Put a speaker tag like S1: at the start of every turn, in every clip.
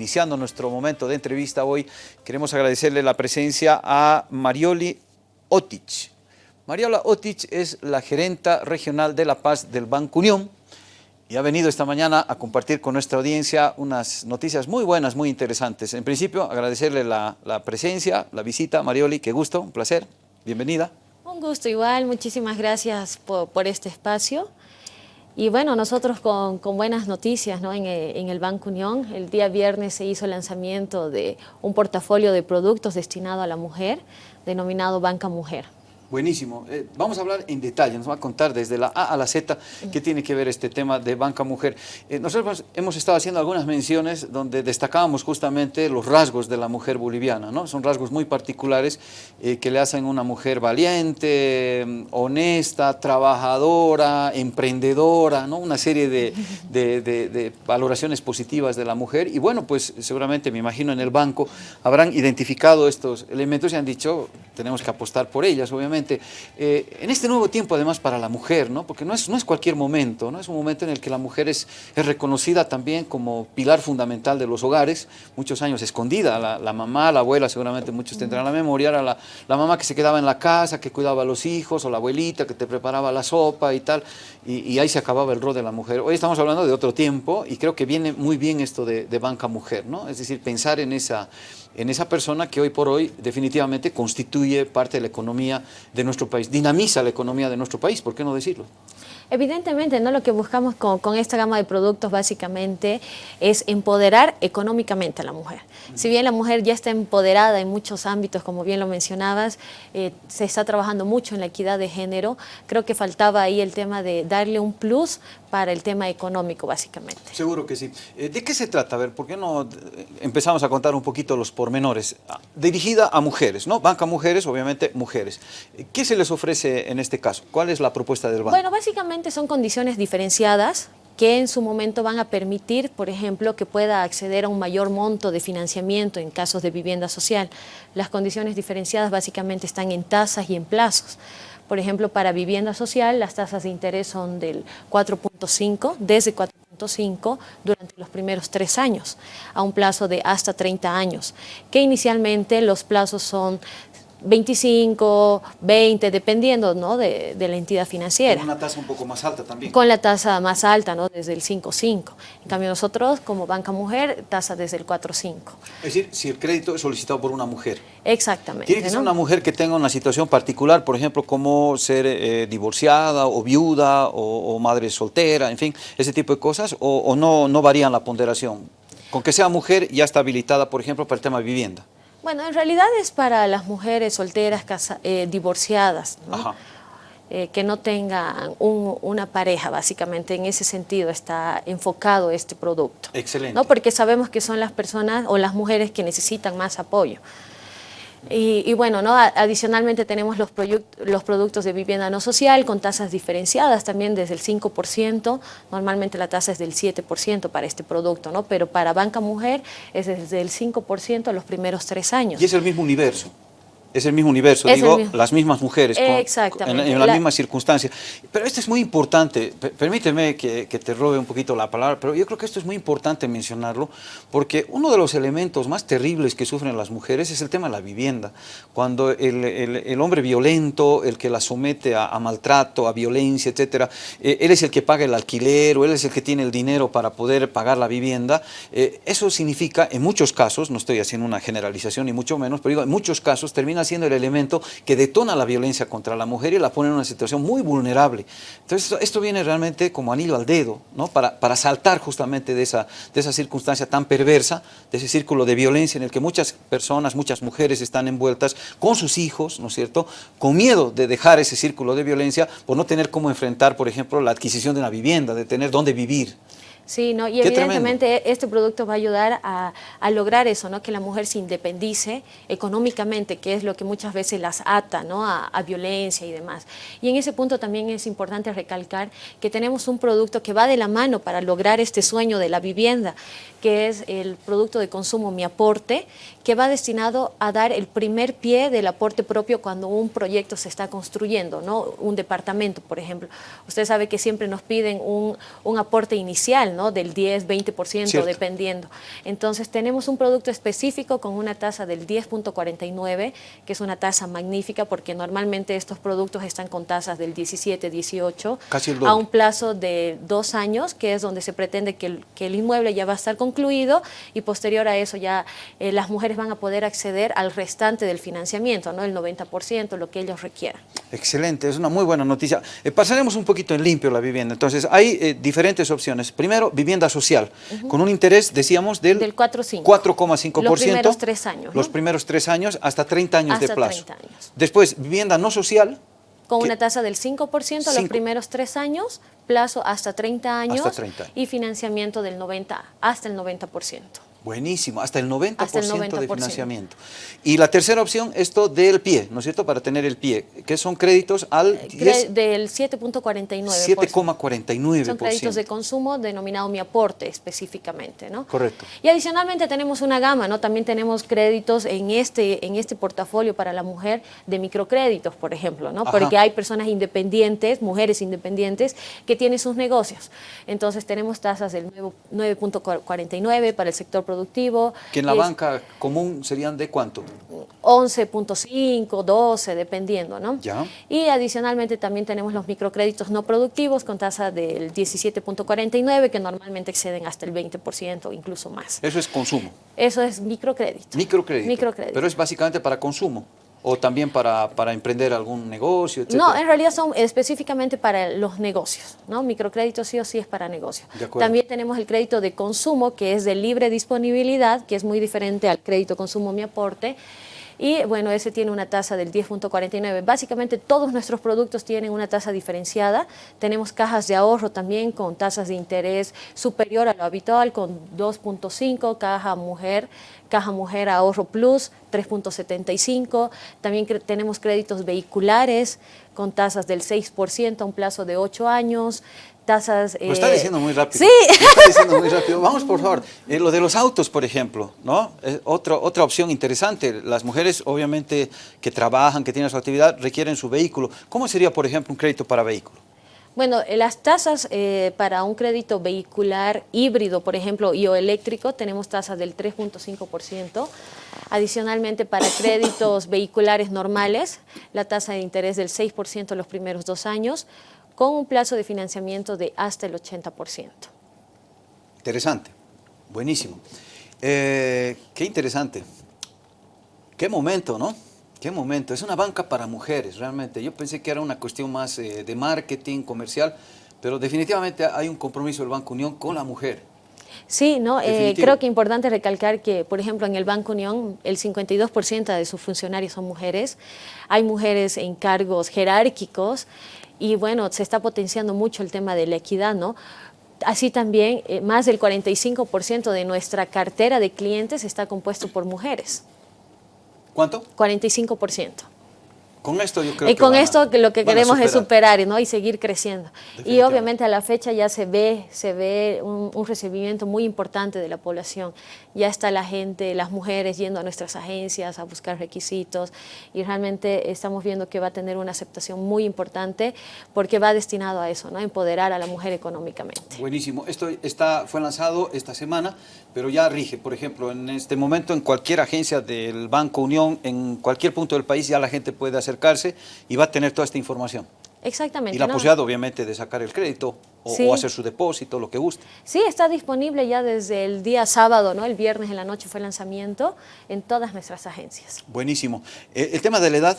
S1: iniciando nuestro momento de entrevista hoy, queremos agradecerle la presencia a Marioli Otic. Mariola Otic es la gerenta regional de La Paz del Banco Unión y ha venido esta mañana a compartir con nuestra audiencia unas noticias muy buenas, muy interesantes. En principio, agradecerle la, presencia, la visita. Marioli, qué gusto, un placer. Bienvenida.
S2: Un gusto igual, muchísimas gracias por, este espacio. Y bueno, nosotros con, buenas noticias ¿no? en, en, el Banco Unión. El día viernes se hizo el lanzamiento de un portafolio de productos destinado a la mujer, denominado Banca Mujer.
S1: Buenísimo. Eh, vamos a hablar en detalle, nos va a contar desde la A a la Z qué tiene que ver este tema de banca mujer. Eh, nosotros hemos estado haciendo algunas menciones donde destacábamos justamente los rasgos de la mujer boliviana, ¿no? Son rasgos muy particulares eh, que le hacen una mujer valiente, honesta, trabajadora, emprendedora, ¿no? Una serie de, de valoraciones positivas de la mujer y bueno, pues seguramente me imagino en el banco habrán identificado estos elementos y han dicho tenemos que apostar por ellas, obviamente eh, en este nuevo tiempo además para la mujer, ¿no? porque no es, no es cualquier momento, ¿no? es un momento en el que la mujer es, reconocida también como pilar fundamental de los hogares, muchos años escondida, la, mamá, la abuela, seguramente muchos tendrán la memoria, era la, la, mamá que se quedaba en la casa, que cuidaba a los hijos, o la abuelita que te preparaba la sopa y tal, y, ahí se acababa el rol de la mujer. Hoy estamos hablando de otro tiempo y creo que viene muy bien esto de, de banca mujer, ¿no? es decir, pensar en esa en esa persona que hoy por hoy definitivamente constituye parte de la economía de nuestro país, dinamiza la economía de nuestro país, ¿por qué no decirlo?
S2: Evidentemente, ¿no? lo que buscamos con, esta gama de productos básicamente es empoderar económicamente a la mujer. Si bien la mujer ya está empoderada en muchos ámbitos, como bien lo mencionabas, eh, se está trabajando mucho en la equidad de género, creo que faltaba ahí el tema de darle un plus para el tema económico, básicamente.
S1: Seguro que sí. Eh, ¿De qué se trata? A ver, ¿por qué no eh, empezamos a contar un poquito los pormenores? Ah, dirigida a mujeres, ¿no? Banca Mujeres, obviamente mujeres. ¿Qué se les ofrece en este caso? ¿Cuál es la propuesta del banco?
S2: Bueno, básicamente son condiciones diferenciadas que en su momento van a permitir, por ejemplo, que pueda acceder a un mayor monto de financiamiento en casos de vivienda social. Las condiciones diferenciadas básicamente están en tasas y en plazos. Por ejemplo, para vivienda social las tasas de interés son del 4.5, desde 4.5 durante los primeros tres años, a un plazo de hasta 30 años, que inicialmente los plazos son 25, 20, dependiendo ¿no? de, la entidad financiera.
S1: Con una tasa un poco más alta también.
S2: Con la tasa más alta, ¿no? desde el 5.5. En cambio nosotros, como banca mujer, tasa desde el 4.5.
S1: Es decir, si el crédito es solicitado por una mujer.
S2: Exactamente.
S1: Tiene que ser una mujer que tenga una situación particular, por ejemplo, como ser eh, divorciada o viuda o, madre soltera, en fin, ese tipo de cosas, o, o no, no varían la ponderación. Con que sea mujer ya está habilitada, por ejemplo, para el tema de vivienda.
S2: Bueno, en realidad es para las mujeres solteras, eh, divorciadas, eh, que no tengan una pareja, básicamente en ese sentido está enfocado este producto.
S1: Excelente.
S2: ¿no? Porque sabemos que son las personas o las mujeres que necesitan más apoyo. Y, bueno, ¿no? adicionalmente tenemos los, los productos de vivienda no social con tasas diferenciadas también desde el 5%, normalmente la tasa es del 7% para este producto, ¿no? pero para banca mujer es desde el 5% a los primeros tres años.
S1: Y es el mismo universo. Es el mismo universo, digo, las mismas mujeres, con, en, las mismas circunstancias. Pero esto es muy importante, permíteme que, te robe un poquito la palabra, pero yo creo que esto es muy importante mencionarlo, porque uno de los elementos más terribles que sufren las mujeres es el tema de la vivienda. Cuando el, hombre violento, el que la somete a, maltrato, a violencia, etcétera, eh, él es el que paga el alquiler o él es el que tiene el dinero para poder pagar la vivienda, eh, eso significa, en muchos casos, no estoy haciendo una generalización ni mucho menos, pero digo, en muchos casos termina siendo el elemento que detona la violencia contra la mujer y la pone en una situación muy vulnerable. Entonces esto, viene realmente como anillo al dedo, ¿no? para, para saltar justamente de esa, de esa circunstancia tan perversa, de ese círculo de violencia en el que muchas personas, muchas mujeres están envueltas con sus hijos, ¿no es cierto?, con miedo de dejar ese círculo de violencia por no tener cómo enfrentar, por ejemplo, la adquisición de una vivienda, de tener dónde vivir.
S2: Sí, ¿no? y evidentemente este producto va a ayudar a, lograr eso, ¿no? que la mujer se independice económicamente, que es lo que muchas veces las ata ¿no? a, violencia y demás. Y en ese punto también es importante recalcar que tenemos un producto que va de la mano para lograr este sueño de la vivienda, que es el producto de consumo Mi Aporte, que va destinado a dar el primer pie del aporte propio cuando un proyecto se está construyendo, ¿no? un departamento, por ejemplo. Usted sabe que siempre nos piden un, un aporte inicial, ¿no? Del 10, 20%, dependiendo. Entonces tenemos un producto específico con una tasa del 10.49, que es una tasa magnífica porque normalmente estos productos están con tasas del 17, 18, a un plazo de dos años, que es donde se pretende que el, que el inmueble ya va a estar concluido y posterior a eso ya eh, las mujeres van a poder acceder al restante del financiamiento, ¿no? el 90%, lo que ellos requieran.
S1: Excelente, es una muy buena noticia. Eh, pasaremos un poquito en limpio la vivienda. Entonces, hay eh, diferentes opciones. Primero, vivienda social, con un interés, decíamos, del, 4,5%.
S2: Los primeros tres años.
S1: Los primeros tres años, hasta 30 años de plazo. Después, vivienda no social.
S2: Con una tasa del 5% los primeros tres años, plazo hasta 30 años. Hasta 30. Y financiamiento del 90, hasta el 90%.
S1: Buenísimo, hasta el 90%, de financiamiento. Y la tercera opción, esto del pie, ¿no es cierto? Para tener el pie, que son créditos al 10,
S2: eh, Del 7.49%.
S1: 7,49%.
S2: Son créditos de consumo denominado mi aporte específicamente, ¿no?
S1: Correcto.
S2: Y adicionalmente tenemos una gama, ¿no? También tenemos créditos en este, en este portafolio para la mujer de microcréditos, por ejemplo, ¿no? Porque hay personas independientes, mujeres independientes, que tienen sus negocios. Entonces tenemos tasas del 9.49 para el sector productivo.
S1: Que en la banca común serían de cuánto?
S2: 11.5, 12, dependiendo, ¿no?
S1: Ya.
S2: Y adicionalmente también tenemos los microcréditos no productivos con tasa del 17.49 que normalmente exceden hasta el 20% o incluso más.
S1: Eso es consumo.
S2: Eso es microcrédito.
S1: Microcrédito.
S2: Microcrédito.
S1: Pero es básicamente para consumo o también para, para, emprender algún negocio.
S2: No, en realidad son específicamente para los negocios, ¿no? Microcrédito sí o sí es para negocios. También tenemos el crédito de consumo, que es de libre disponibilidad, que es muy diferente al crédito consumo mi aporte, y bueno, ese tiene una tasa del 10.49. Básicamente todos nuestros productos tienen una tasa diferenciada. Tenemos cajas de ahorro también con tasas de interés superior a lo habitual con 2.5, caja mujer, caja mujer ahorro plus 3.75. También tenemos créditos vehiculares con tasas del 6% a un plazo de 8 años tasas...
S1: Lo está eh, diciendo muy rápido.
S2: Sí.
S1: Lo está diciendo muy rápido. Vamos, por favor. Eh, lo de los autos, por ejemplo, ¿no? otra, otra opción interesante. Las mujeres, obviamente, que trabajan, que tienen su actividad, requieren su vehículo. ¿Cómo sería, por ejemplo, un crédito para vehículo?
S2: Bueno, eh, las tasas para un crédito vehicular híbrido, por ejemplo, y o eléctrico, tenemos tasas del 3.5%. Adicionalmente, para créditos vehiculares normales, la tasa de interés del 6% los primeros dos años con un plazo de financiamiento de hasta el 80%.
S1: Interesante, buenísimo. Eh, qué interesante. Qué momento, ¿no? Qué momento. Es una banca para mujeres, realmente. Yo pensé que era una cuestión más eh, de marketing, comercial, pero definitivamente hay un compromiso del Banco Unión con la mujer.
S2: Sí, no, eh, creo que es importante recalcar que, por ejemplo, en el Banco Unión el 52% de sus funcionarios son mujeres. Hay mujeres en cargos jerárquicos y bueno, se está potenciando mucho el tema de la equidad, ¿no? Así también, eh, más del 45% de nuestra cartera de clientes está compuesto por mujeres.
S1: ¿Cuánto?
S2: 45%.
S1: Con esto yo creo
S2: y con esto lo que queremos es superar ¿no? y seguir creciendo. Y obviamente a la fecha ya se ve, se ve un, recibimiento muy importante de la población. Ya está la gente, las mujeres yendo a nuestras agencias a buscar requisitos y realmente estamos viendo que va a tener una aceptación muy importante porque va destinado a eso, ¿no? empoderar a la mujer económicamente.
S1: Buenísimo. Esto está, fue lanzado esta semana, pero ya rige. Por ejemplo, en este momento en cualquier agencia del Banco Unión, en cualquier punto del país ya la gente puede hacer acercarse y va a tener toda esta información.
S2: Exactamente.
S1: Y la posibilidad, obviamente, de sacar el crédito o, hacer su depósito, lo que guste.
S2: Sí, está disponible ya desde el día sábado, ¿no? El viernes en la noche fue el lanzamiento en todas nuestras agencias.
S1: Buenísimo. Eh, el tema de la edad,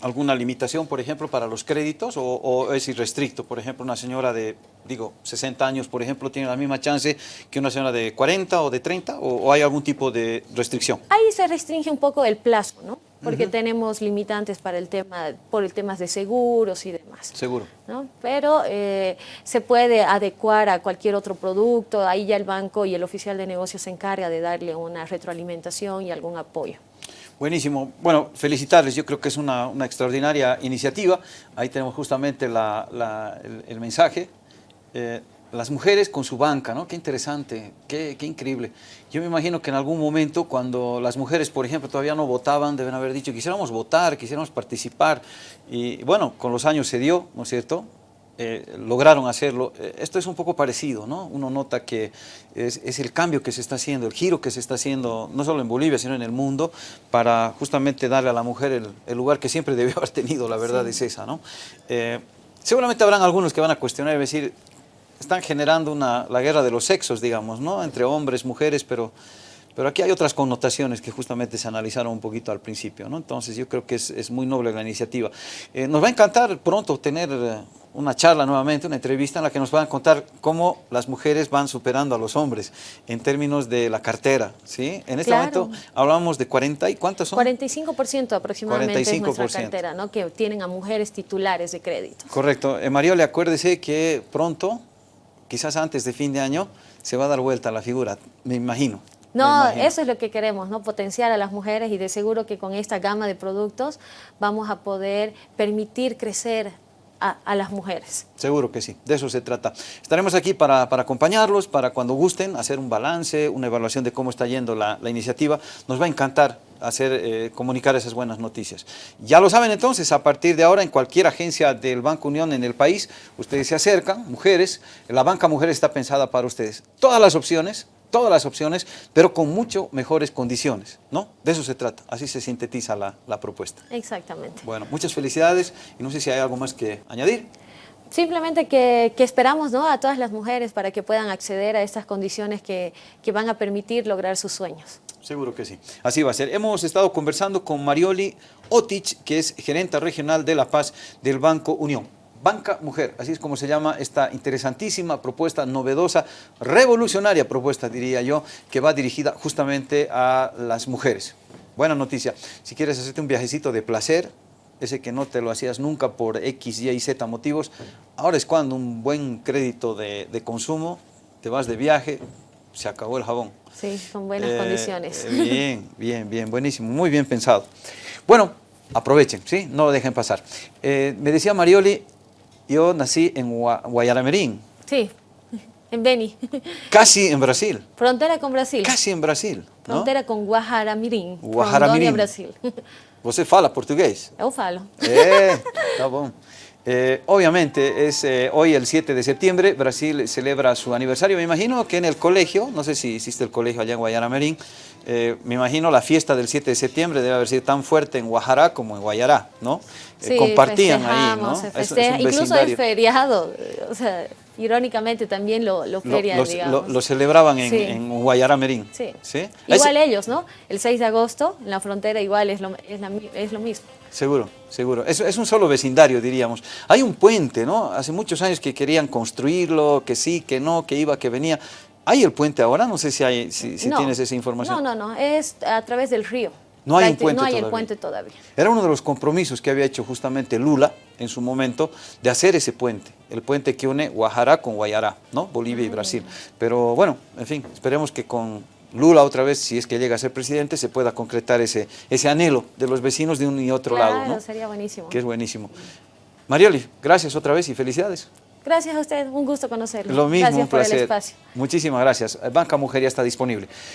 S1: ¿alguna limitación, por ejemplo, para los créditos o, es irrestricto? Por ejemplo, una señora de, digo, 60 años, por ejemplo, tiene la misma chance que una señora de 40 o de 30 o hay algún tipo de restricción?
S2: Ahí se restringe un poco el plazo, ¿no? Porque tenemos limitantes para el tema, por el temas de seguros y demás.
S1: Seguro.
S2: ¿no? Pero eh, se puede adecuar a cualquier otro producto, ahí ya el banco y el oficial de negocios se encarga de darle una retroalimentación y algún apoyo.
S1: Buenísimo. Bueno, felicitarles. Yo creo que es una, extraordinaria iniciativa. Ahí tenemos justamente el, mensaje. Eh, las mujeres con su banca, ¿no? Qué interesante, qué, increíble. Yo me imagino que en algún momento cuando las mujeres, por ejemplo, todavía no votaban, deben haber dicho, quisiéramos votar, quisiéramos participar. Y bueno, con los años se dio, ¿no es cierto? eh, lograron hacerlo. Eh, esto es un poco parecido, ¿no? Uno nota que es, es, el cambio que se está haciendo, el giro que se está haciendo, no solo en Bolivia, sino en el mundo, para justamente darle a la mujer el, el lugar que siempre debió haber tenido, la verdad sí. es esa, ¿no? Eh, seguramente habrán algunos que van a cuestionar y decir, están generando una, la guerra de los sexos, digamos, ¿no? Entre hombres, mujeres, pero... Pero aquí hay otras connotaciones que justamente se analizaron un poquito al principio, ¿no? Entonces yo creo que es, es muy noble la iniciativa. Eh, nos va a encantar pronto tener una charla nuevamente, una entrevista en la que nos van a contar cómo las mujeres van superando a los hombres en términos de la cartera, ¿sí? En este
S2: Claro.
S1: momento hablábamos de 40 y ¿cuántas son?
S2: 45% aproximadamente es nuestra
S1: 45%.
S2: cartera, ¿no? que tienen a mujeres titulares de crédito.
S1: Correcto. Eh, Mariole, acuérdese que pronto, quizás antes de fin de año, se va a dar vuelta la figura, me imagino.
S2: No, eso es lo que queremos, ¿no? Potenciar a las mujeres y de seguro que con esta gama de productos vamos a poder permitir crecer a, a las mujeres.
S1: Seguro que sí, de eso se trata. Estaremos aquí para, para acompañarlos, para cuando gusten, hacer un balance, una evaluación de cómo está yendo la, la iniciativa. Nos va a encantar hacer, eh, comunicar esas buenas noticias. Ya lo saben entonces, a partir de ahora en cualquier agencia del Banco Unión en el país, ustedes se acercan, mujeres, la banca mujer está pensada para ustedes. Todas las opciones, todas las opciones, pero con mucho mejores condiciones, ¿no? De eso se trata, así se sintetiza la, la propuesta.
S2: Exactamente.
S1: Bueno, muchas felicidades y no sé si hay algo más que añadir.
S2: Simplemente que, que esperamos ¿no? a todas las mujeres para que puedan acceder a estas condiciones que, que van a permitir lograr sus sueños.
S1: Seguro que sí. Así va a ser. Hemos estado conversando con Marioli Otich, que es gerente regional de La Paz del Banco Unión. Banca Mujer, así es como se llama esta interesantísima propuesta, novedosa, revolucionaria propuesta, diría yo, que va dirigida justamente a las mujeres. Buena noticia. Si quieres hacerte un viajecito de placer, ese que no te lo hacías nunca por X, Y y Z motivos, ahora es cuando un buen crédito de, de consumo, te vas de viaje, se acabó el jabón.
S2: Sí, con buenas
S1: Eh,
S2: condiciones.
S1: eh, Bien, bien, bien, buenísimo, muy bien pensado. Bueno, aprovechen, ¿sí? No lo dejen pasar. Eh, me decía Marioli, yo nací en Gua- Guayaramerín,
S2: Sí, en Beni,
S1: casi en Brasil,
S2: frontera con Brasil,
S1: casi en Brasil. ¿no?
S2: frontera com Guajaramirim,
S1: Guajaramirim.
S2: Brasil.
S1: Você fala português?
S2: Eu falo.
S1: Eh, está bom. Eh, obviamente es eh, hoy el 7 de septiembre, Brasil celebra su aniversario, me imagino que en el colegio, no sé si existe el colegio allá en Guayaramerín, eh, me imagino la fiesta del 7 de septiembre debe haber sido tan fuerte en Guajará como en Guayará, ¿no? Eh,
S2: Sí,
S1: compartían ahí, ¿no? Es- es
S2: incluso es feriado, o sea, irónicamente también lo, lo
S1: Lo,
S2: ferian,
S1: lo-
S2: digamos.
S1: lo- lo celebraban en,
S2: Sí.
S1: en Guayaramerín.
S2: Sí.
S1: ¿Sí?
S2: Igual
S1: Es-
S2: ellos, ¿no? El 6 de agosto, en la frontera igual es lo, es la mi- es lo mismo.
S1: Seguro, seguro. Es, es un solo vecindario, diríamos. Hay un puente, ¿no? Hace muchos años que querían construirlo, que sí, que no, que iba, que venía. ¿Hay el puente ahora? No sé si, hay, si, si
S2: No.
S1: tienes esa información.
S2: No, no, no, es a través del río.
S1: No hay un puente
S2: No hay
S1: todavía.
S2: el puente todavía.
S1: Era uno de los compromisos que había hecho justamente Lula en su momento de hacer ese puente, el puente que une Guajará con Guayará, ¿no? Bolivia y
S2: Ah.
S1: Brasil. Pero bueno, en fin, esperemos que con Lula otra vez, si es que llega a ser presidente, se pueda concretar ese, ese anhelo de los vecinos de un y otro
S2: claro,
S1: lado, ¿no?
S2: sería buenísimo.
S1: Que es buenísimo. Marioli, gracias otra vez y felicidades.
S2: Gracias a usted, un gusto conocerlo.
S1: Lo mismo,
S2: Gracias
S1: un
S2: por
S1: placer.
S2: el espacio.
S1: Muchísimas gracias. Banca Mujer ya está disponible.